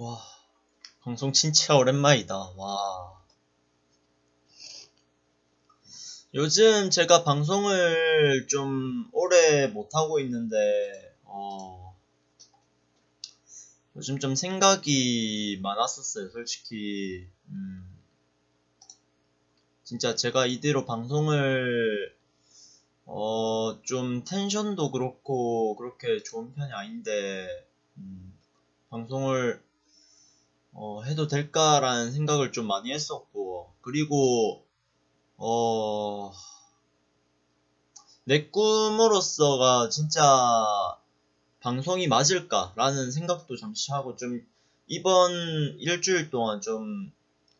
와, 방송 진짜 오랜만이다. 와. 요즘 제가 방송을 좀 오래 못하고 있는데, 어, 요즘 좀 생각이 많았었어요, 솔직히. 음, 진짜 제가 이대로 방송을, 어, 좀 텐션도 그렇고, 그렇게 좋은 편이 아닌데, 음, 방송을 어, 해도 될까라는 생각을 좀 많이 했었고, 그리고, 어, 내 꿈으로서가 진짜 방송이 맞을까라는 생각도 잠시 하고 좀 이번 일주일 동안 좀,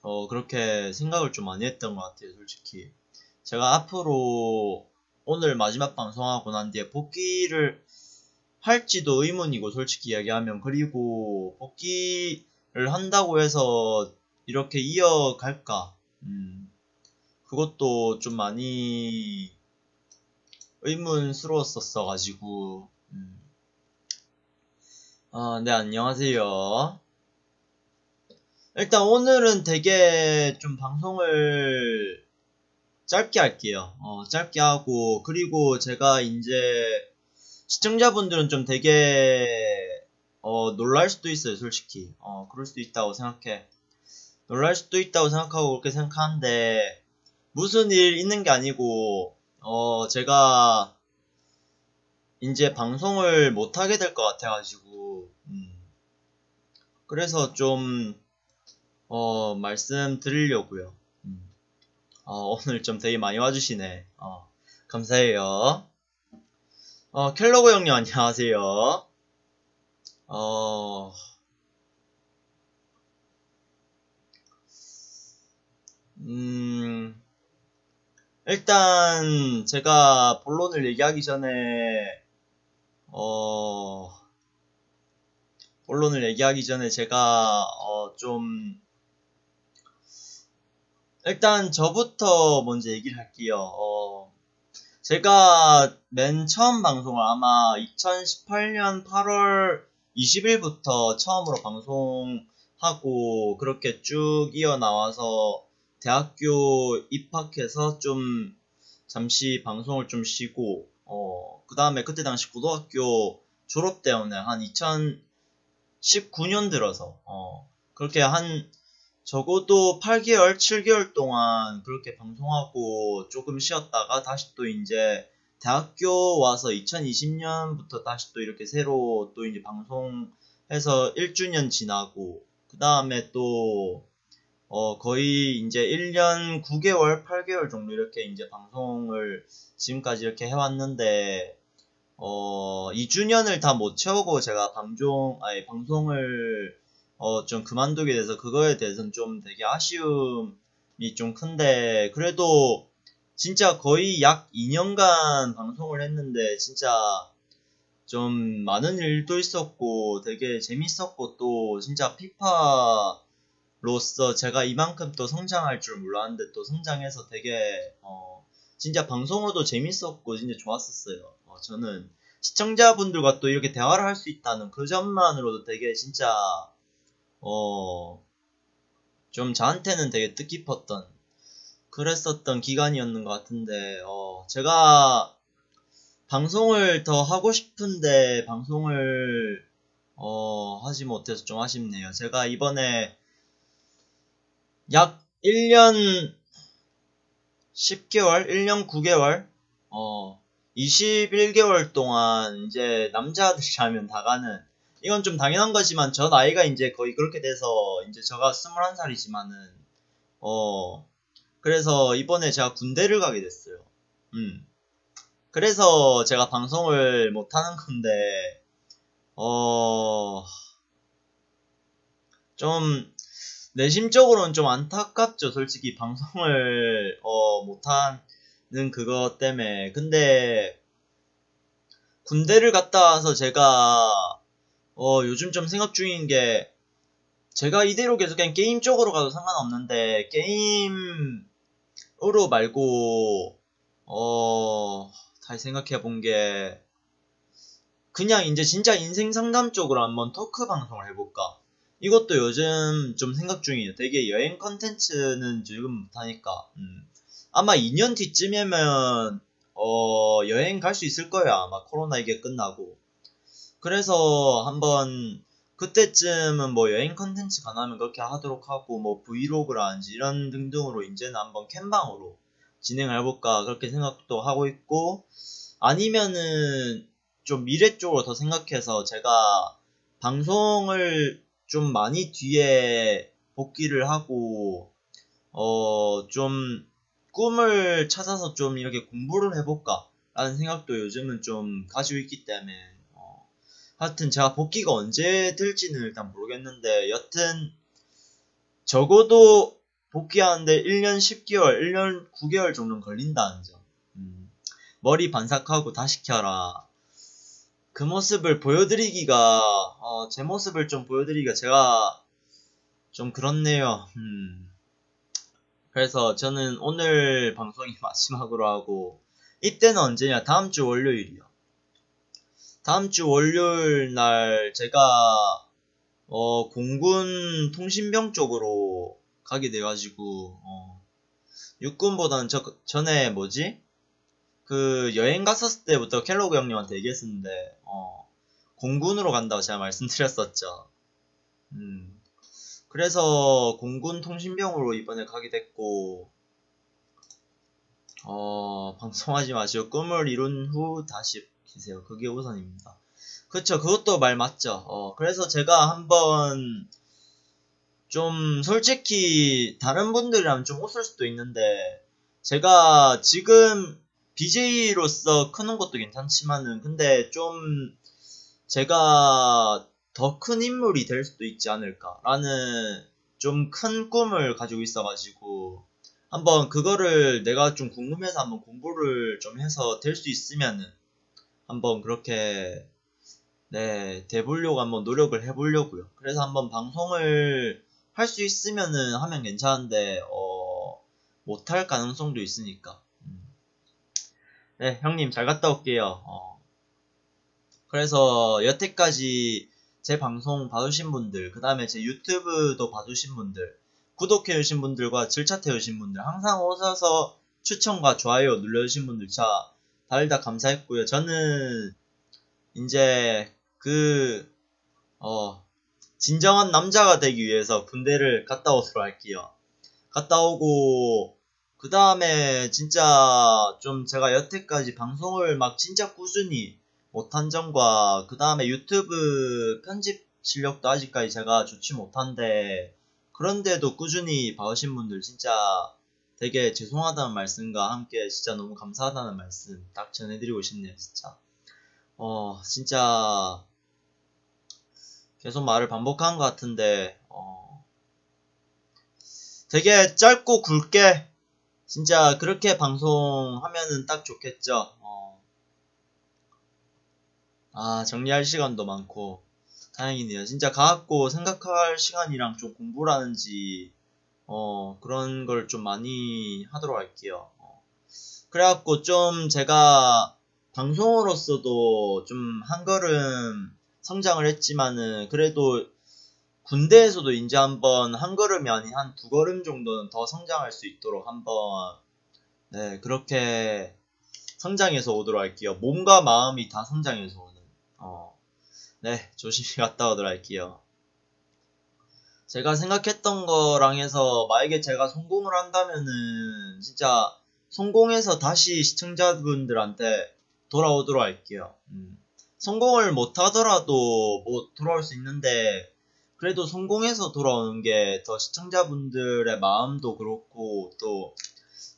어, 그렇게 생각을 좀 많이 했던 것 같아요, 솔직히. 제가 앞으로 오늘 마지막 방송하고 난 뒤에 복귀를 할지도 의문이고, 솔직히 이야기하면. 그리고 복귀를 한다고 해서 이렇게 이어갈까? 음, 그것도 좀 많이 의문스러웠었어가지고, 음. 아, 네, 안녕하세요. 일단 오늘은 되게 좀 방송을 짧게 할게요. 어, 짧게 하고, 그리고 제가 이제 시청자분들은 좀 되게 어, 놀랄 수도 있어요, 솔직히. 어, 그럴 수도 있다고 생각해. 놀랄 수도 있다고 생각하고 그렇게 생각하는데 무슨 일 있는 게 아니고 어, 제가 이제 방송을 못 하게 될 것 같아가지고 음. 그래서 좀 어, 말씀드리려고요. 음. 어, 오늘 좀 되게 많이 와주시네. 어, 감사해요. 어, 켈러그 형님 안녕하세요. 어, 음, 일단 제가 본론을 얘기하기 전에 어, 본론을 얘기하기 전에 제가 어, 좀 일단 저부터 먼저 얘기를 할게요. 어, 제가 맨 처음 방송을 아마 2018년 8월 20일부터 처음으로 방송하고 그렇게 쭉 이어나와서 대학교 입학해서 좀 잠시 방송을 좀 쉬고 어, 그 다음에 그때 당시 고등학교 졸업 때문에 한 2019년 들어서 어, 그렇게 한 적어도 8개월, 7개월 동안 그렇게 방송하고 조금 쉬었다가 다시 또 이제 대학교 와서 2020년부터 다시 또 이렇게 새로 또 이제 방송해서 1주년 지나고 그 다음에 또 어, 거의 이제 1년 9개월, 8개월 정도 이렇게 이제 방송을 지금까지 이렇게 해왔는데, 어, 2주년을 다 못 채우고 제가 방송, 아니, 방송을, 어, 좀 그만두게 돼서 그거에 대해서는 좀 되게 아쉬움이 좀 큰데, 그래도 진짜 거의 약 2년간 방송을 했는데, 진짜 좀 많은 일도 있었고, 되게 재밌었고, 또 진짜 피파, 로서 제가 이만큼 또 성장할 줄 몰랐는데 또 성장해서 되게 어 진짜 방송으로도 재밌었고 진짜 좋았었어요. 어 저는 시청자분들과 또 이렇게 대화를 할 수 있다는 그 점만으로도 되게 진짜 어 좀 저한테는 되게 뜻깊었던 그랬었던 기간이었는 것 같은데 어 제가 방송을 더 하고 싶은데 방송을 어 하지 못해서 좀 아쉽네요. 제가 이번에 약 1년 10개월, 1년 9개월, 어, 21개월 동안 이제 남자들이라면 다 가는, 이건 좀 당연한 거지만 저 나이가 이제 거의 그렇게 돼서 이제 저가 21살이지만은, 어, 그래서 이번에 제가 군대를 가게 됐어요. 음. 그래서 제가 방송을 못 하는 건데, 어, 좀, 내심적으로는 좀 안타깝죠. 솔직히 방송을 어, 못하는 그것 때문에. 근데 군대를 갔다 와서 제가 어, 요즘 좀 생각 중인 게 제가 이대로 계속 그냥 게임 쪽으로 가도 상관없는데 게임 으로 말고 어 다시 생각해 본 게 그냥 이제 진짜 인생 상담 쪽으로 한번 토크 방송을 해볼까 이것도 요즘 좀 생각 중이에요. 되게 여행 컨텐츠는 지금 못하니까. 음. 아마 2년 뒤쯤이면 어, 여행 갈 수 있을 거예요. 아마 코로나 이게 끝나고. 그래서 한번 그때쯤은 뭐 여행 컨텐츠 가능하면 그렇게 하도록 하고 뭐 브이로그라든지 이런 등등으로 이제는 한번 캠방으로 진행을 해볼까 그렇게 생각도 하고 있고 아니면은 좀 미래 쪽으로 더 생각해서 제가 방송을 좀 많이 뒤에 복귀를 하고 어 좀 꿈을 찾아서 좀 이렇게 공부를 해볼까 라는 생각도 요즘은 좀 가지고 있기 때문에 어 하여튼 제가 복귀가 언제 될지는 일단 모르겠는데 여튼 적어도 복귀하는데 1년 10개월, 1년 9개월 정도는 걸린다는 점. 음, 머리 반삭하고 다시 켜라. 그 모습을 보여드리기가, 어, 제 모습을 좀 보여드리기가 제가 좀 그렇네요. 음. 그래서 저는 오늘 방송이 마지막으로 하고, 이때는 언제냐? 다음 주 월요일이요. 다음 주 월요일 날 제가, 어, 공군 통신병 쪽으로 가게 돼가지고 어, 육군보다는 저 전에 뭐지? 그 여행 갔었을 때부터 켈로그 형님한테 얘기했었는데 어, 공군으로 간다고 제가 말씀드렸었죠. 음, 그래서 공군 통신병으로 이번에 가게 됐고 어, 방송하지 마시고 꿈을 이룬 후 다시 기세요. 그게 우선입니다. 그쵸, 그것도 말 맞죠. 어, 그래서 제가 한번 좀 솔직히 다른 분들이랑 좀 웃을 수도 있는데 제가 지금 BJ로서 크는 것도 괜찮지만은 근데 좀 제가 더 큰 인물이 될 수도 있지 않을까라는 좀 큰 꿈을 가지고 있어가지고 한번 그거를 내가 좀 궁금해서 한번 공부를 좀 해서 될 수 있으면은 한번 그렇게 네 돼보려고 한번 노력을 해보려고요. 그래서 한번 방송을 할 수 있으면은 하면 괜찮은데 어 못할 가능성도 있으니까 음. 네 형님 잘 갔다 올게요 어. 그래서 여태까지 제 방송 봐주신 분들 그 다음에 제 유튜브도 봐주신 분들 구독해주신 분들과 질차해주신 분들 항상 오셔서 추천과 좋아요 눌러주신 분들 자 다들 다 감사했고요 저는 이제 그 어, 진정한 남자가 되기 위해서 군대를 갔다 오도록 할게요. 갔다 오고 그 다음에 진짜 좀 제가 여태까지 방송을 막 진짜 꾸준히 못한 점과 그 다음에 유튜브 편집 실력도 아직까지 제가 좋지 못한데 그런데도 꾸준히 봐오신 분들 진짜 되게 죄송하다는 말씀과 함께 진짜 너무 감사하다는 말씀 딱 전해드리고 싶네요 진짜 어 진짜 계속 말을 반복한 것 같은데 어, 되게 짧고 굵게 진짜 그렇게 방송하면은 딱 좋겠죠. 어. 아 정리할 시간도 많고 다행이네요. 진짜 가갖고 생각할 시간이랑 좀 공부라는지 어, 그런 걸 좀 많이 하도록 할게요. 어. 그래갖고 좀 제가 방송으로서도 좀 한 걸음 성장을 했지만은 그래도 군대에서도 이제 한번 한 걸음이 아닌 한 두 걸음 정도는 더 성장할 수 있도록 한번 네 그렇게 성장해서 오도록 할게요. 몸과 마음이 다 성장해서 오는 어, 네 조심히 갔다 오도록 할게요. 제가 생각했던 거랑 해서 만약에 제가 성공을 한다면은 진짜 성공해서 다시 시청자분들한테 돌아오도록 할게요. 음. 성공을 못 하더라도 뭐 돌아올 수 있는데 그래도 성공해서 돌아오는 게 더 시청자분들의 마음도 그렇고 또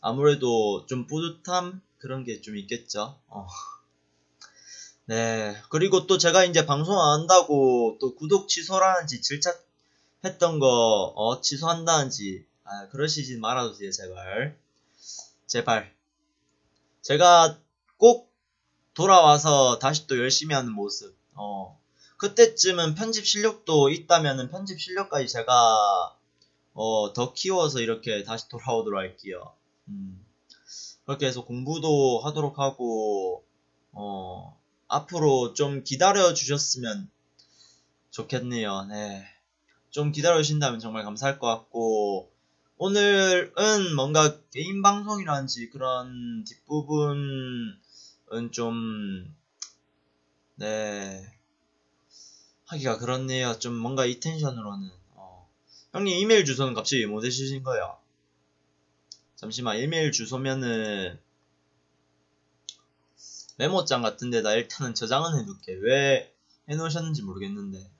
아무래도 좀 뿌듯함 그런 게 좀 있겠죠. 어. 네. 그리고 또 제가 이제 방송 안 한다고 또 구독 취소라는 지 질착 했던 거 어, 취소한다는지 아, 그러시지 말아주세요 제발. 제발. 제가 꼭 돌아와서 다시 또 열심히 하는 모습. 어. 그때쯤은 편집 실력도 있다면은 편집 실력까지 제가 어, 더 키워서 이렇게 다시 돌아오도록 할게요. 음. 그렇게 해서 공부도 하도록 하고 어, 앞으로 좀 기다려 주셨으면 좋겠네요. 네. 좀 기다려주신다면 정말 감사할 것 같고 오늘은 뭔가 개인 방송이라든지 그런 뒷부분은 좀 네. 하기가 그렇네요. 좀 뭔가 이 텐션으로는. 어. 형님 이메일 주소는 갑자기 못 해주신 거야. 잠시만 이메일 주소면은 메모장 같은 데다 일단은 저장은 해둘게. 왜 해놓으셨는지 모르겠는데.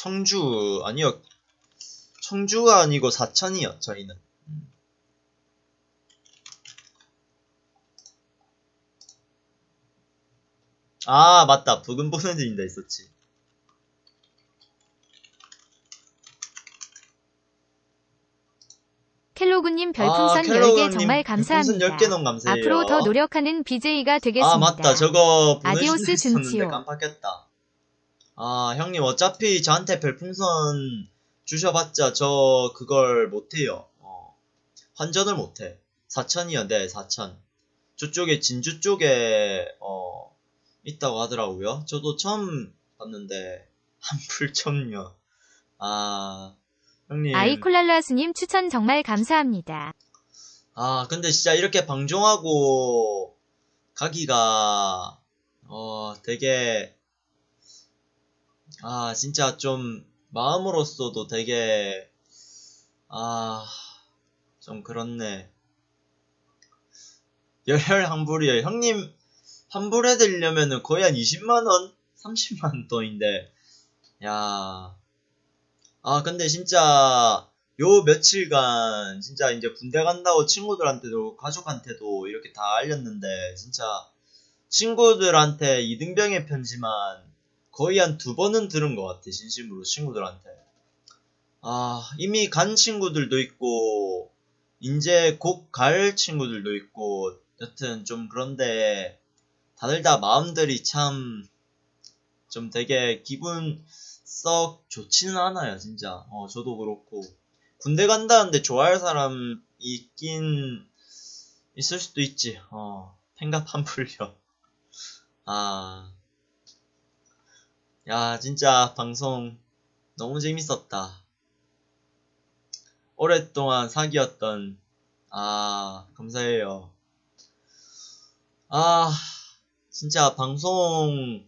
청주 아니요 청주가 아니고 사천이요 저희는 음. 아 맞다 부금 보내드린다 있었지 켈로그님 아, 별풍선 켈로그님 10개 정말 감사합니다. 별풍선 10개 너무 감사해요 앞으로 더 노력하는 BJ가 되겠습니다. 아 맞다 저거 아디오스 준치요. 깜빡했다 아 형님 어차피 저한테 별풍선 주셔봤자 저 그걸 못해요. 어. 환전을 못해. 4천이요. 네 4천. 저쪽에 진주 쪽에 어 있다고 하더라고요. 저도 처음 봤는데 한풀점요 아 형님. 아이콜랄라스님 추천 정말 감사합니다. 아, 근데 진짜 이렇게 방종하고 가기가, 어, 되게, 아, 진짜 좀, 마음으로서도 되게, 아, 좀 그렇네. 열혈 환불이요. 형님, 환불해드리려면은 거의 한 20만원? 30만원 돈인데, 야, 아, 근데 진짜, 요 며칠간 진짜 이제 군대 간다고 친구들한테도 가족한테도 이렇게 다 알렸는데 진짜 친구들한테 이등병의 편지만 거의 한 두 번은 들은 것 같아 진심으로 친구들한테 아 이미 간 친구들도 있고 이제 곧 갈 친구들도 있고 여튼 좀 그런데 다들 다 마음들이 참 좀 되게 기분 썩 좋지는 않아요 진짜 어 저도 그렇고 군대 간다는데 좋아할 사람 있긴 있을 수도 있지. 어, 팽갑 한 풀려. 아, 야, 진짜 방송 너무 재밌었다. 오랫동안 사귀었던, 아, 감사해요. 아, 진짜 방송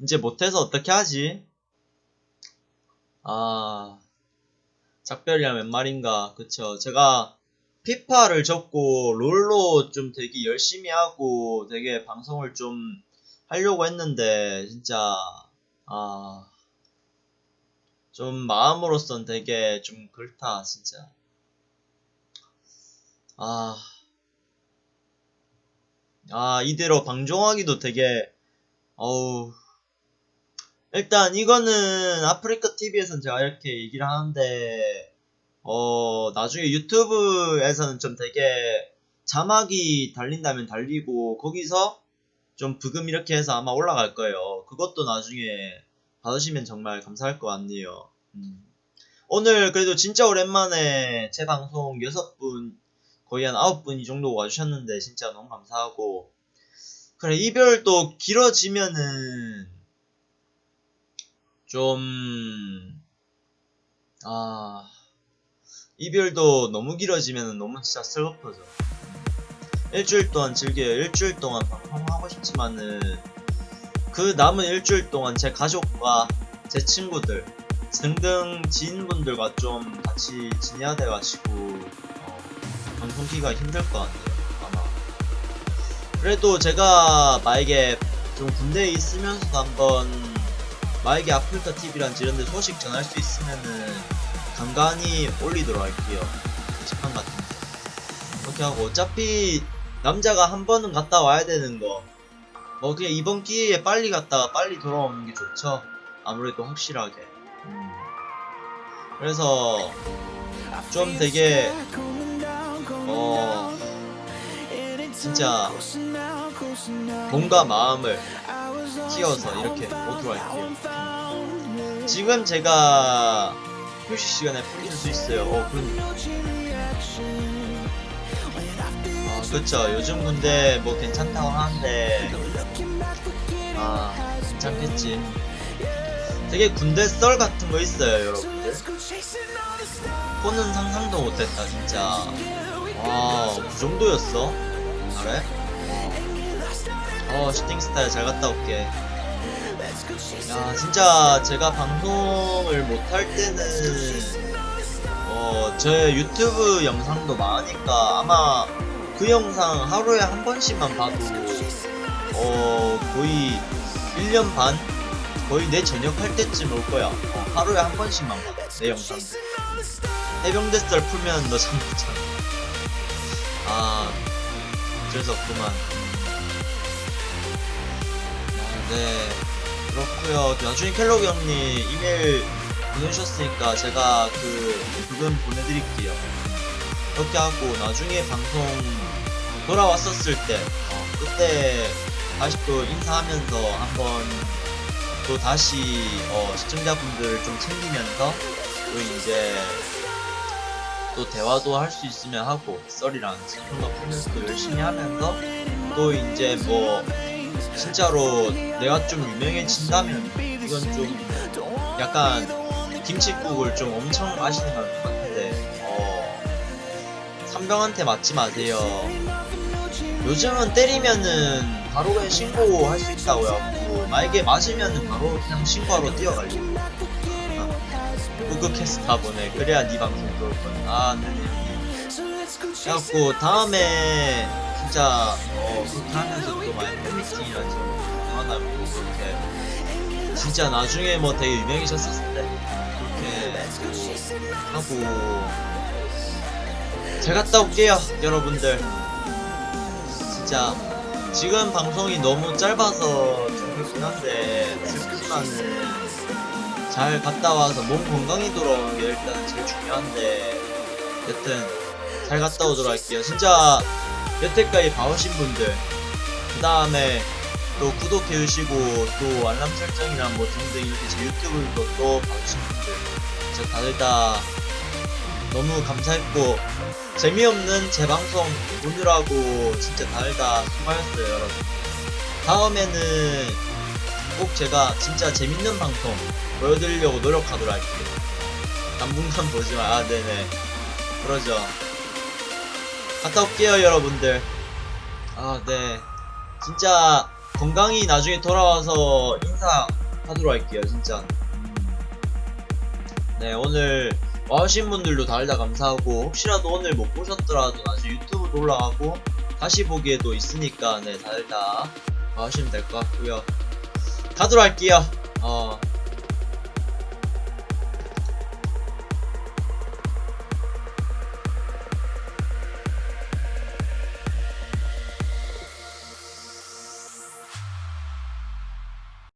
이제 못해서 어떻게 하지? 아, 작별이란 웬 말인가 그쵸 제가 피파를 접고 롤로 좀 되게 열심히 하고 되게 방송을 좀 하려고 했는데 진짜 아 좀 마음으로선 되게 좀 그렇다 진짜 아 아, 이대로 방종하기도 되게, 어우. 일단, 이거는 아프리카 TV에서는 제가 이렇게 얘기를 하는데, 어, 나중에 유튜브에서는 좀 되게 자막이 달린다면 달리고, 거기서 좀 부금 이렇게 해서 아마 올라갈 거예요. 그것도 나중에 받으시면 정말 감사할 것 같네요. 음. 오늘 그래도 진짜 오랜만에 제 방송 6분, 거의 한 9분 이 정도 와주셨는데, 진짜 너무 감사하고, 그래, 이별도 길어지면은, 좀, 아, 이별도 너무 길어지면 너무 진짜 슬퍼져. 일주일 동안 즐겨요. 일주일 동안 방송하고 싶지만은, 그 남은 일주일 동안 제 가족과 제 친구들 등등 지인분들과 좀 같이 지내야 돼가지고, 어, 방송 키기가 힘들 것 같네요. 아마. 그래도 제가 만약에 좀 군대에 있으면서도 한번 만약에 아프리카 TV란 이런데 소식 전할 수 있으면은 간간히 올리도록 할게요. 게시판 같은 데. 그렇게 하고 어차피 남자가 한 번은 갔다 와야 되는 거. 뭐 그냥 이번 기회에 빨리 갔다가 빨리 돌아오는 게 좋죠. 아무래도 확실하게. 음. 그래서 좀 되게 어 진짜 몸과 마음을 키워서 이렇게 오도록 할게요. 지금 제가 휴식 시간에 풀릴 수 있어요. 어, 그럼. 아, 그쵸 요즘 군대 뭐 괜찮다고 하는데 아 괜찮겠지. 되게 군대 썰 같은 거 있어요 여러분들. 코는 상상도 못했다 진짜. 와그 정도였어? 그래? 어 슈팅 스타일 잘 갔다 올게. 야 진짜 제가 방송을 못할 때는 어, 제 유튜브 영상도 많으니까 아마 그 영상 하루에 한 번씩만 봐도 어, 거의 1년 반? 거의 내 전역할 때쯤 올 거야. 어, 하루에 한 번씩만 봐. 내 영상. 해병대 썰 풀면 너참 못잖아. 아, 어쩔 수 없구만. 아, 네. 그렇구요 나중에 켈로그 형님 이메일 보내주셨으니까 제가 그 부분 보내드릴게요. 그렇게 하고 나중에 방송 돌아왔었을 때 어, 그때 다시 또 인사하면서 한번 또 다시 어, 시청자분들 좀 챙기면서 또 이제 또 대화도 할 수 있으면 하고 썰이랑 그런 거 풀면서 또 열심히 하면서 또 이제 뭐 진짜로 내가 좀 유명해진다면 이건 좀 약간 김치국을 좀 엄청 아시는 것 같은데 어 삼병한테 맞지 마세요 요즘은 때리면은 바로 그냥 신고할 수 있다고 해갖고 만약에 맞으면은 바로 그냥 신고하러 뛰어갈려 캐스타 보내 그래야 네 방송 들어올 거야 아 네네 그래갖고 다음에 진짜 어 그렇게 하면서 또 많이 팬미팅이나 좀 하나 고 그렇게 진짜 나중에 뭐 되게 유명해졌었을 때 그렇게 하고 잘 갔다 올게요 여러분들 진짜 지금 방송이 너무 짧아서 좀 그렇긴 한데 슬프지만은 잘 갔다 와서 몸 건강히 돌아오는 게 일단 제일 중요한데 여튼 잘 갔다 오도록 할게요. 진짜 여태까지 봐오신 분들 그 다음에 또 구독해주시고 또 알람 설정이랑 뭐 등등 이렇게 제 유튜브도 또 봐주신 분들 진짜 다들 다 너무 감사했고 재미없는 제 방송 보느라고 진짜 다들 다 수고하셨어요 여러분. 다음에는 꼭 제가 진짜 재밌는 방송 보여드리려고 노력하도록 할게요. 당분간 보지마. 아 네네. 그러죠. 갔다 올게요 여러분들. 아 네. 진짜 건강히 나중에 돌아와서 인사하도록 할게요 진짜. 음. 네 오늘 와주신 분들도 다들 다 감사하고 혹시라도 오늘 못 보셨더라도 나중에 유튜브도 올라가고 다시 보기에도 있으니까 네 다들 다 와주시면 될 것 같고요. 가도록 할게요. 어